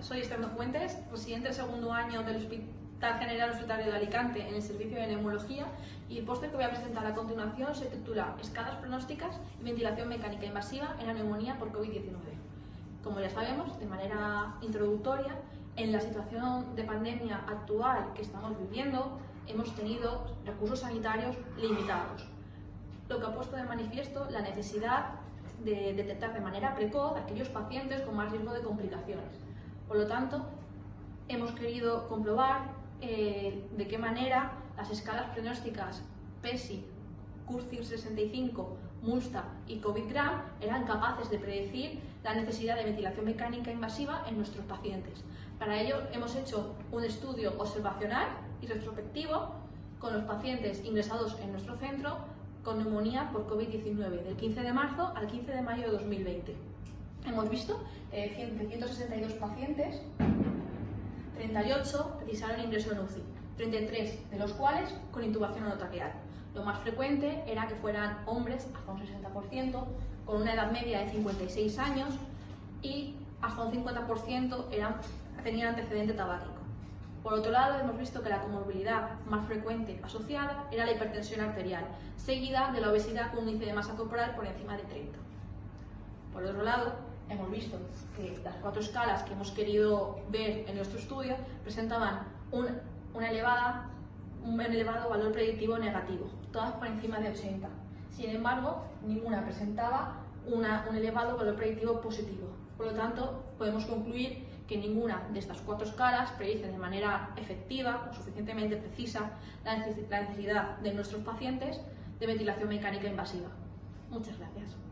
soy Esther Fuentes, residente del segundo año del Hospital General Hospitalario de Alicante en el servicio de neumología y el póster que voy a presentar a continuación se titula Escalas pronósticas y ventilación mecánica invasiva en la neumonía por COVID-19. Como ya sabemos, de manera introductoria, en la situación de pandemia actual que estamos viviendo, hemos tenido recursos sanitarios limitados, lo que ha puesto de manifiesto la necesidad de detectar de manera precoz aquellos pacientes con más riesgo de complicaciones. Por lo tanto, hemos querido comprobar eh, de qué manera las escalas pronósticas PESI, CURCIR 65, MULSTA y COVID-GRAM eran capaces de predecir la necesidad de ventilación mecánica invasiva en nuestros pacientes. Para ello hemos hecho un estudio observacional y retrospectivo con los pacientes ingresados en nuestro centro con neumonía por COVID-19 del 15 de marzo al 15 de mayo de 2020. Hemos visto eh, 162 pacientes, 38 precisaron ingreso en UCI, 33 de los cuales con intubación orotraqueal. Lo más frecuente era que fueran hombres, hasta un 60%, con una edad media de 56 años y hasta un 50% eran, tenían antecedente tabáquico. Por otro lado, hemos visto que la comorbilidad más frecuente asociada era la hipertensión arterial, seguida de la obesidad con un índice de masa corporal por encima de 30. Por otro lado, hemos visto que las cuatro escalas que hemos querido ver en nuestro estudio presentaban un, elevado valor predictivo negativo, todas por encima de 80. Sin embargo, ninguna presentaba un elevado valor predictivo positivo. Por lo tanto, podemos concluir que ninguna de estas cuatro escalas predice de manera efectiva o suficientemente precisa la necesidad de nuestros pacientes de ventilación mecánica invasiva. Muchas gracias.